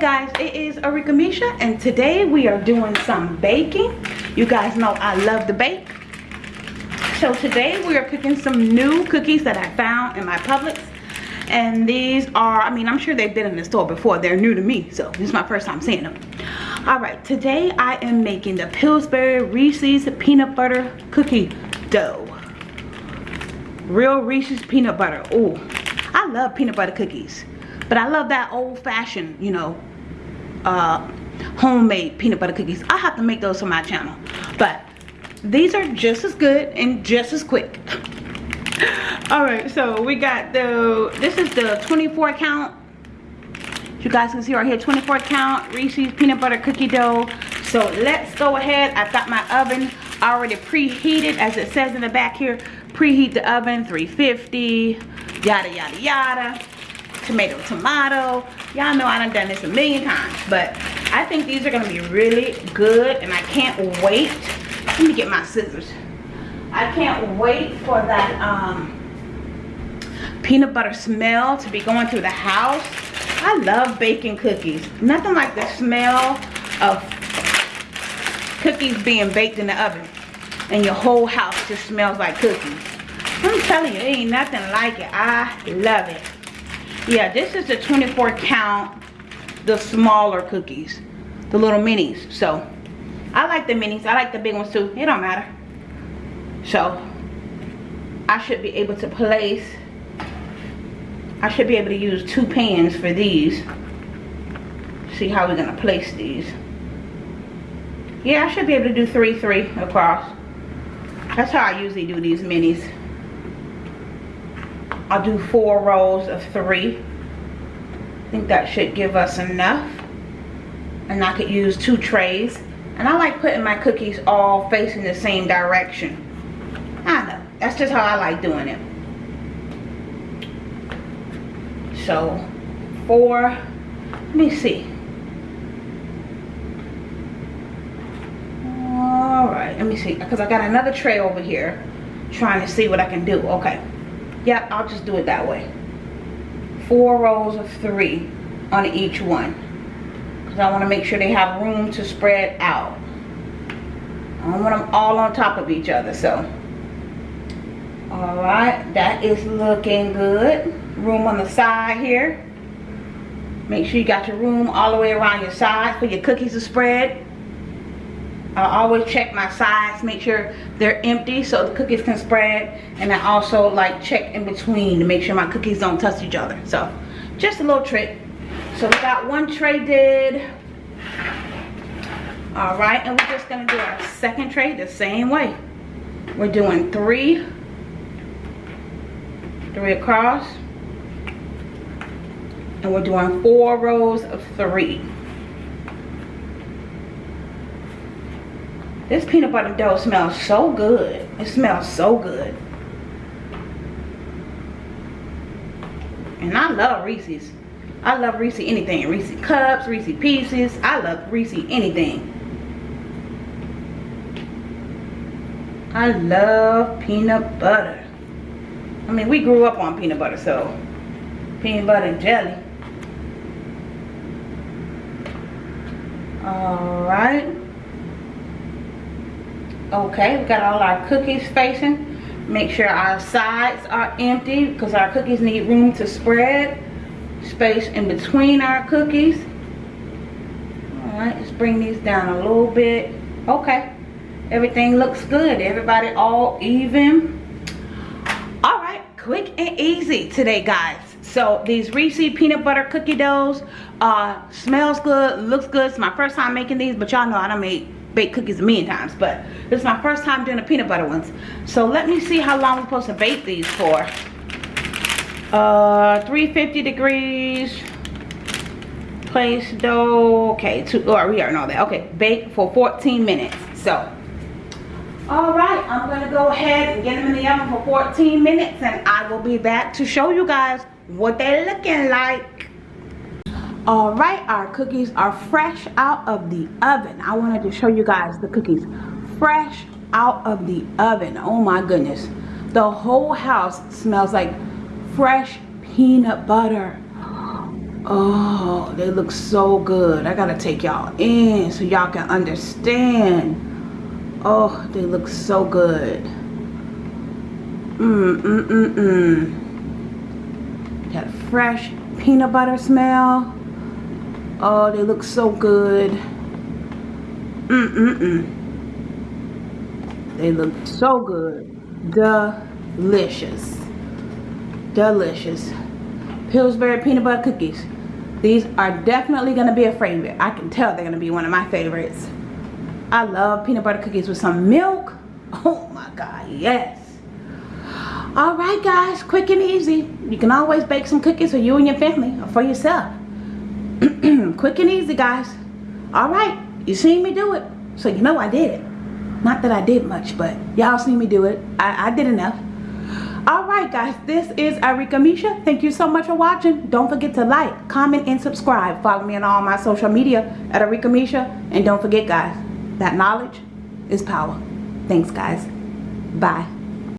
Tanisha and today we are doing some baking. You guys know I love to bake. So today we are cooking some new cookies that I found in my Publix. And these are, I mean, I'm sure they've been in the store before. They're new to me, so this is my first time seeing them. Alright, today I am making the Pillsbury Reese's Peanut Butter Cookie Dough. Real Reese's Peanut Butter. Oh, I love peanut butter cookies. But I love that old-fashioned, you know, uh, homemade peanut butter cookies. I have to make those for my channel. But these are just as good and just as quick. Alright, so we got the, this is the 24 count. You guys can see right here, 24 count Reese's peanut butter cookie dough. So let's go ahead. I've got my oven already preheated as it says in the back here. Preheat the oven, 350, yada, yada, yada tomato tomato. Y'all know i done done this a million times but i think these are gonna be really good and i can't wait. Let me get my scissors. I can't wait for that um, peanut butter smell to be going through the house. I love baking cookies. Nothing like the smell of cookies being baked in the oven and your whole house just smells like cookies. I'm telling you ain't nothing like it. I love it yeah this is the 24 count the smaller cookies the little minis so. I like the minis i like the big ones too it don't matter. So i should be able to place i should be able to use two pans for these. See how we're gonna place these. Yeah i should be able to do three three across. That's how i usually do these minis I'll do four rows of three. I think that should give us enough. And I could use two trays. And I like putting my cookies all facing the same direction. I know. That's just how I like doing it. So, four. Let me see. Alright, let me see. Because I got another tray over here. Trying to see what I can do. Okay. Yep, I'll just do it that way. Four rows of three on each one. Because I want to make sure they have room to spread out. I don't want them all on top of each other, so. Alright, that is looking good. Room on the side here. Make sure you got your room all the way around your sides for your cookies to spread. I always check my sides, make sure they're empty so the cookies can spread. And I also like check in between to make sure my cookies don't touch each other. So just a little trick. So we got one tray did. All right, and we're just gonna do our second tray the same way. We're doing three, three across. And we're doing four rows of three. This peanut butter dough smells so good. It smells so good. And I love Reese's. I love Reese anything. Reese cups, Reese pieces. I love Reese anything. I love peanut butter. I mean, we grew up on peanut butter, so peanut butter and jelly. All right okay we've got all our cookies facing. Make sure our sides are empty because our cookies need room to spread. Space in between our cookies. All right let's bring these down a little bit. Okay everything looks good. Everybody all even? All right quick and easy today guys. So these Reese peanut butter cookie doughs uh smells good looks good. It's my first time making these but y'all know I don't make baked cookies a million times but this is my first time doing the peanut butter ones. So let me see how long we're supposed to bake these for. Uh 350 degrees place dough okay two or oh, we already know that. Okay bake for 14 minutes. So all right i'm gonna go ahead and get them in the oven for 14 minutes and i will be back to show you guys what they're looking like all right our cookies are fresh out of the oven i wanted to show you guys the cookies fresh out of the oven oh my goodness the whole house smells like fresh peanut butter Oh, they look so good. I gotta take y'all in so y'all can understand. Oh, they look so good. Mm, mmm, mmm, mmm. Got a fresh peanut butter smell. Oh, they look so good. Mmm, mmm, mmm. They look so good. Delicious. Delicious. Pillsbury peanut butter cookies. These are definitely going to be a favorite. I can tell they're going to be one of my favorites. I love peanut butter cookies with some milk. Oh my God, yes. All right, guys, quick and easy. You can always bake some cookies for you and your family or for yourself. quick and easy, guys. All right, you seen me do it, so you know I did it. Not that I did much, but y'all seen me do it. I, I did enough. All right guys this is Arika Misha. Thank you so much for watching. Don't forget to like comment and subscribe. Follow me on all my social media at Arika Misha. And don't forget guys that knowledge is power. Thanks guys. Bye